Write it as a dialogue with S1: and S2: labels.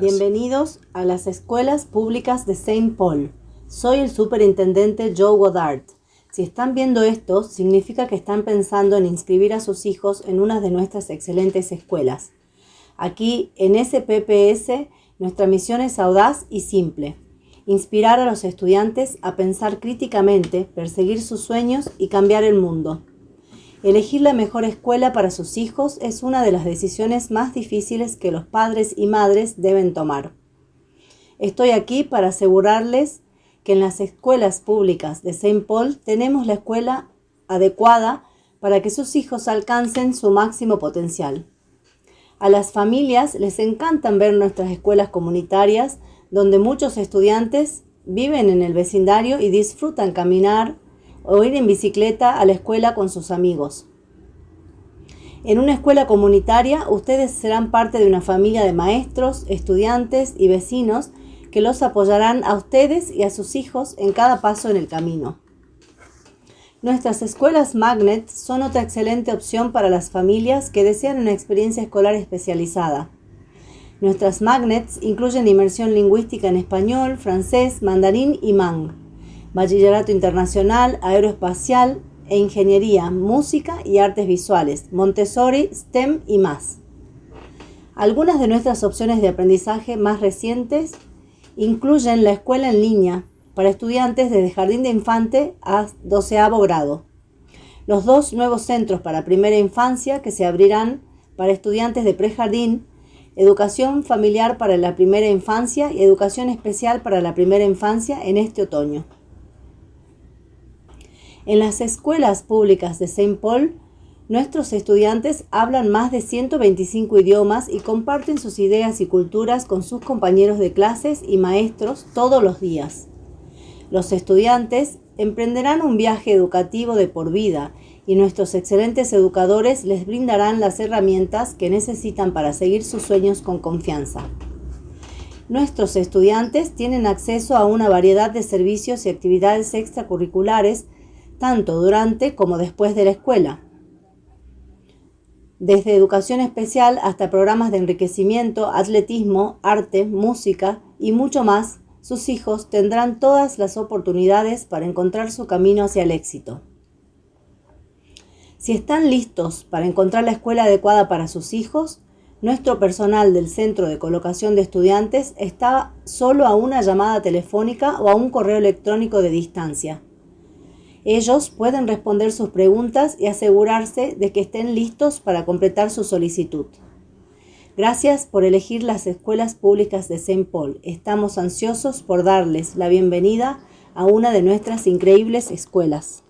S1: Bienvenidos a las escuelas públicas de Saint Paul. Soy el superintendente Joe Goddard. Si están viendo esto, significa que están pensando en inscribir a sus hijos en una de nuestras excelentes escuelas. Aquí, en SPPS, nuestra misión es audaz y simple. Inspirar a los estudiantes a pensar críticamente, perseguir sus sueños y cambiar el mundo. Elegir la mejor escuela para sus hijos es una de las decisiones más difíciles que los padres y madres deben tomar. Estoy aquí para asegurarles que en las escuelas públicas de Saint Paul tenemos la escuela adecuada para que sus hijos alcancen su máximo potencial. A las familias les encantan ver nuestras escuelas comunitarias donde muchos estudiantes viven en el vecindario y disfrutan caminar o ir en bicicleta a la escuela con sus amigos. En una escuela comunitaria, ustedes serán parte de una familia de maestros, estudiantes y vecinos que los apoyarán a ustedes y a sus hijos en cada paso en el camino. Nuestras escuelas Magnet son otra excelente opción para las familias que desean una experiencia escolar especializada. Nuestras Magnets incluyen inmersión lingüística en español, francés, mandarín y mang bachillerato internacional, aeroespacial e ingeniería, música y artes visuales, Montessori, STEM y más. Algunas de nuestras opciones de aprendizaje más recientes incluyen la escuela en línea para estudiantes desde jardín de infante a doceavo grado. Los dos nuevos centros para primera infancia que se abrirán para estudiantes de prejardín, educación familiar para la primera infancia y educación especial para la primera infancia en este otoño. En las escuelas públicas de Saint Paul, nuestros estudiantes hablan más de 125 idiomas y comparten sus ideas y culturas con sus compañeros de clases y maestros todos los días. Los estudiantes emprenderán un viaje educativo de por vida y nuestros excelentes educadores les brindarán las herramientas que necesitan para seguir sus sueños con confianza. Nuestros estudiantes tienen acceso a una variedad de servicios y actividades extracurriculares tanto durante como después de la escuela. Desde educación especial hasta programas de enriquecimiento, atletismo, arte, música y mucho más, sus hijos tendrán todas las oportunidades para encontrar su camino hacia el éxito. Si están listos para encontrar la escuela adecuada para sus hijos, nuestro personal del Centro de Colocación de Estudiantes está solo a una llamada telefónica o a un correo electrónico de distancia. Ellos pueden responder sus preguntas y asegurarse de que estén listos para completar su solicitud. Gracias por elegir las escuelas públicas de Saint Paul. Estamos ansiosos por darles la bienvenida a una de nuestras increíbles escuelas.